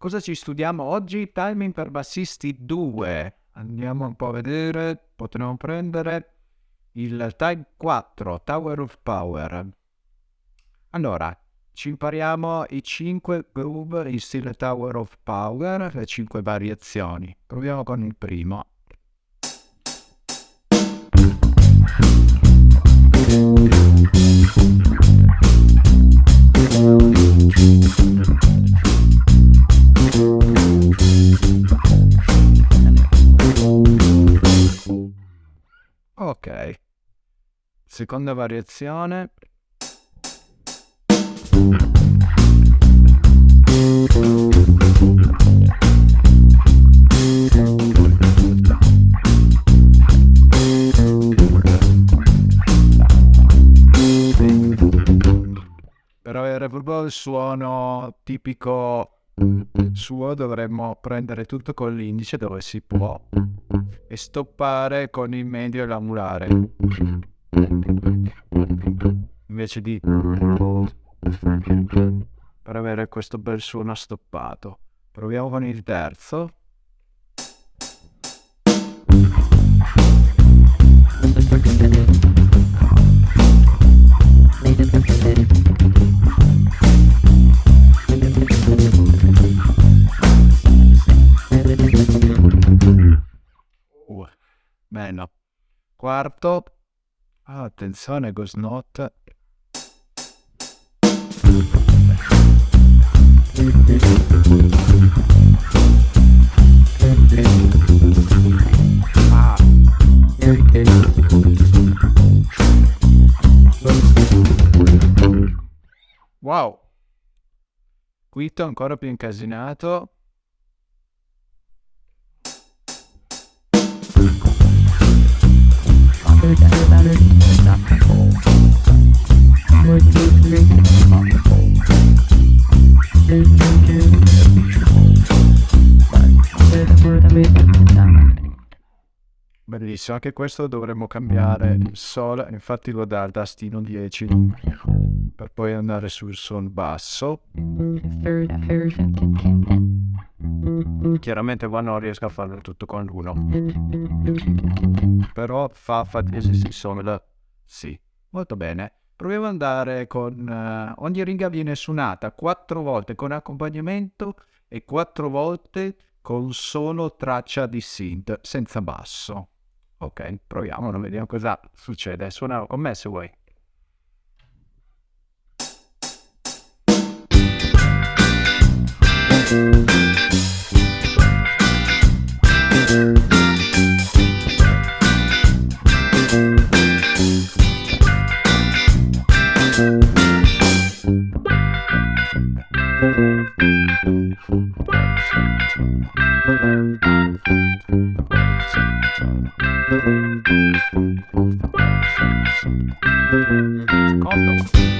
Cosa ci studiamo oggi? Timing per bassisti 2. Andiamo un po' a vedere. Potremmo prendere il Time 4, Tower of Power. Allora, ci impariamo i 5 groove in stile Tower of Power, le 5 variazioni. Proviamo con il primo. Seconda variazione. Per avere proprio il suono tipico suo dovremmo prendere tutto con l'indice dove si può e stoppare con il medio e l'anulare invece di per avere questo bel suono stoppato proviamo con il terzo Uh. Quarto. Ah, attenzione, Ghost Note. Ah. Wow. Quinto ancora più incasinato. Bellissimo, anche questo dovremmo cambiare il Sol, infatti lo dà al tastino 10 per poi andare sul Sol basso. Chiaramente qua non riesco a farlo tutto con l'uno, però fa fa si Sol, sì, molto bene. Proviamo ad andare con... eh, ogni riga viene suonata quattro volte con accompagnamento e quattro volte con solo traccia di synth, senza basso. Ok, proviamolo, vediamo cosa succede. Suona con me se vuoi. Condom.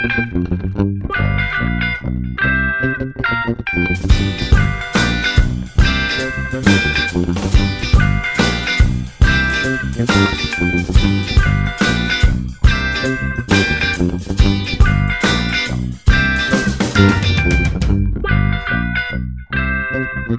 Secondo. Terzo.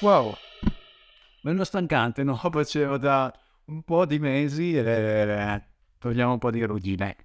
Wow, meno stancante, no? Facevo da un po' di mesi e togliamo un po' di ruggine.